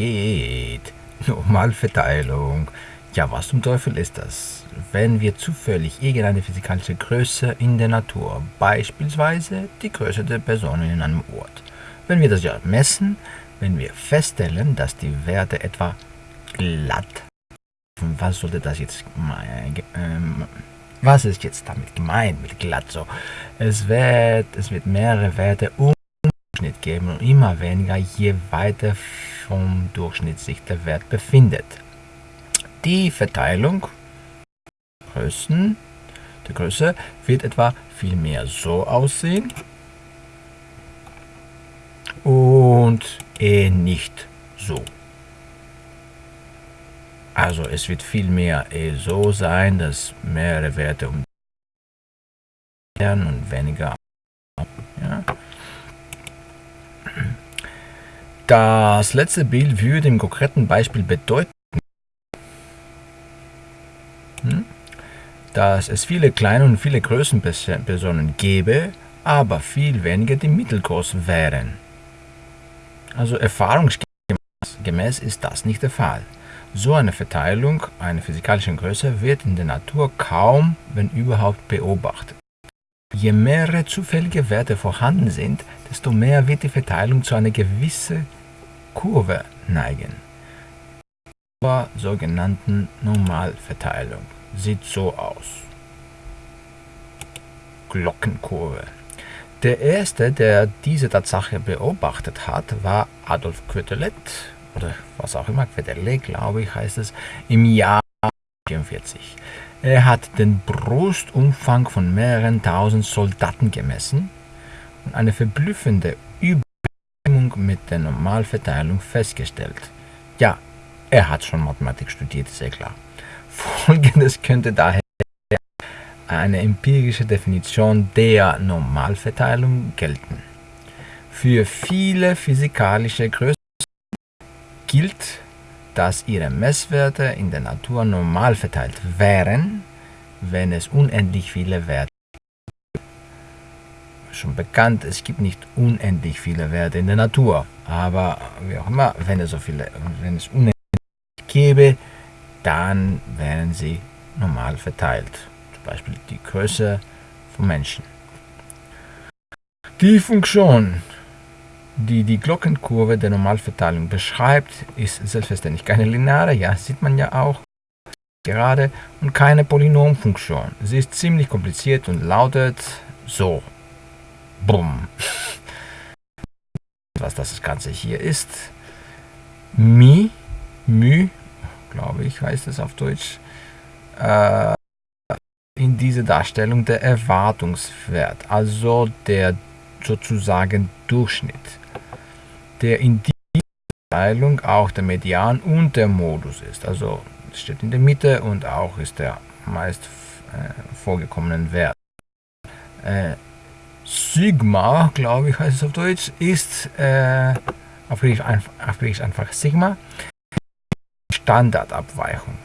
geht? Normalverteilung. Ja, was zum Teufel ist das? Wenn wir zufällig irgendeine physikalische Größe in der Natur, beispielsweise die Größe der Personen in einem Ort, wenn wir das ja messen, wenn wir feststellen, dass die Werte etwa glatt, was sollte das jetzt, ähm, was ist jetzt damit gemeint mit glatt so? Es wird, es wird mehrere Werte um Durchschnitt geben und immer weniger, je weiter vom Durchschnitt sich der Wert befindet. Die Verteilung Größen, der Größe wird etwa viel mehr so aussehen und eh nicht so. Also es wird viel mehr eh so sein, dass mehrere Werte um und weniger. Ja. Das letzte Bild würde im konkreten Beispiel bedeuten, hm, dass es viele kleine und viele Größenpersonen gäbe, aber viel weniger die mittelgroß wären. Also erfahrungsgemäß ist das nicht der Fall. So eine Verteilung einer physikalischen Größe wird in der Natur kaum, wenn überhaupt, beobachtet. Je mehrere zufällige Werte vorhanden sind, desto mehr wird die Verteilung zu einer gewissen Kurve neigen. Zur sogenannten Normalverteilung sieht so aus. Glockenkurve. Der erste, der diese Tatsache beobachtet hat, war Adolf Quetelet, oder was auch immer, Quetelet, glaube ich, heißt es, im Jahr 1944. Er hat den Brustumfang von mehreren tausend Soldaten gemessen und eine verblüffende Übereinstimmung mit der Normalverteilung festgestellt. Ja, er hat schon Mathematik studiert, ja klar. Folgendes könnte daher eine empirische Definition der Normalverteilung gelten. Für viele physikalische Größen gilt, dass ihre Messwerte in der Natur normal verteilt wären, wenn es unendlich viele Werte. Schon bekannt, es gibt nicht unendlich viele Werte in der Natur, aber wie auch immer, wenn es so viele, wenn es unendlich gäbe, dann wären sie normal verteilt. Zum Beispiel die Größe von Menschen. Die Funktion, die die Glockenkurve der Normalverteilung beschreibt, ist selbstverständlich keine lineare, ja, sieht man ja auch gerade, und keine Polynomfunktion. Sie ist ziemlich kompliziert und lautet so. Bumm. Was das Ganze hier ist. Mi, μ, glaube ich, heißt es auf Deutsch, äh, in diese Darstellung der Erwartungswert, also der sozusagen Durchschnitt, der in dieser Teilung auch der Median und der Modus ist. Also steht in der Mitte und auch ist der meist äh, vorgekommenen Wert. Äh, Sigma, glaube ich, heißt es auf Deutsch, ist äh, auf, Griechisch einfach, auf Griechisch einfach Sigma. Standardabweichung,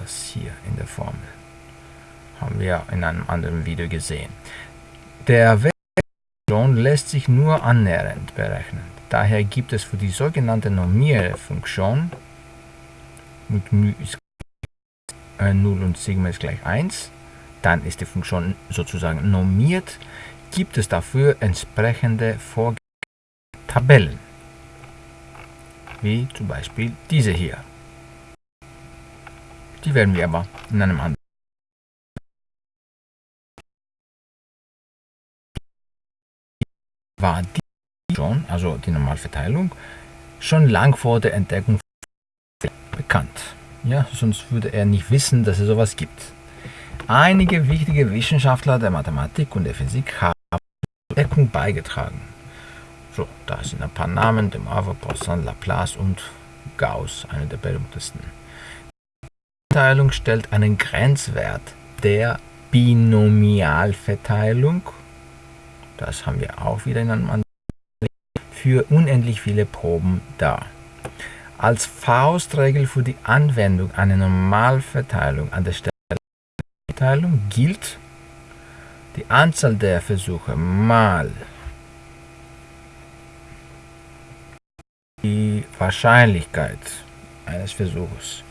das hier in der Formel haben wir in einem anderen Video gesehen. Der Wert lässt sich nur annähernd berechnen. Daher gibt es für die sogenannte Normierfunktion mit μ ist 0 und Sigma ist gleich 1, dann ist die Funktion sozusagen normiert, gibt es dafür entsprechende Tabellen, wie zum Beispiel diese hier. Die werden wir aber in einem anderen war die schon, also die Normalverteilung, schon lang vor der Entdeckung bekannt. Ja, sonst würde er nicht wissen, dass es sowas gibt. Einige wichtige Wissenschaftler der Mathematik und der Physik haben Entdeckung beigetragen. So, da sind ein paar Namen, dem Ava, Poisson, Laplace und Gauss, einer der berühmtesten. Die Verteilung stellt einen Grenzwert der Binomialverteilung das haben wir auch wieder in einem anderen für unendlich viele Proben da. Als Faustregel für die Anwendung einer Normalverteilung an der Stelle der Verteilung gilt die Anzahl der Versuche mal die Wahrscheinlichkeit eines Versuchs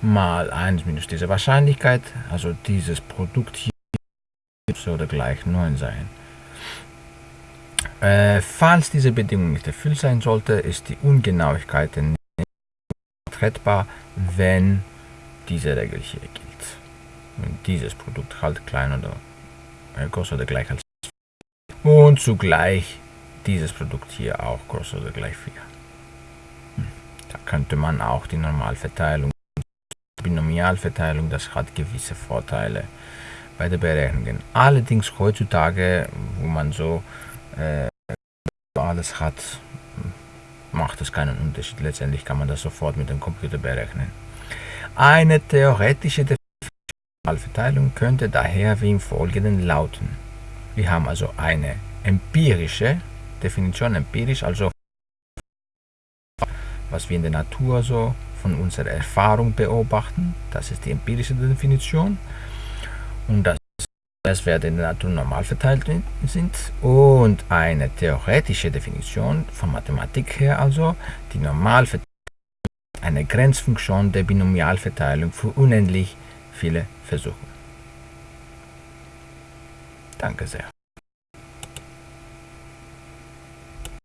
mal 1 minus diese Wahrscheinlichkeit, also dieses Produkt hier sollte gleich 9 sein. Äh, falls diese Bedingung nicht erfüllt sein sollte, ist die Ungenauigkeit nicht vertretbar, wenn diese Regel hier gilt. Wenn dieses Produkt halt klein oder größer oder gleich als und zugleich dieses Produkt hier auch größer oder gleich 4. Hm. Da könnte man auch die Normalverteilung, Binomialverteilung, das hat gewisse Vorteile bei der Berechnung. Allerdings heutzutage, wo man so äh, alles hat, macht es keinen Unterschied. Letztendlich kann man das sofort mit dem Computer berechnen. Eine theoretische Verteilung könnte daher wie im Folgenden lauten. Wir haben also eine empirische Definition, empirisch, also was wir in der Natur so von unserer Erfahrung beobachten. Das ist die empirische Definition. Und das Werte in der Natur normal verteilt sind und eine theoretische Definition von Mathematik her also die Normalverteilung eine Grenzfunktion der Binomialverteilung für unendlich viele Versuche. Danke sehr.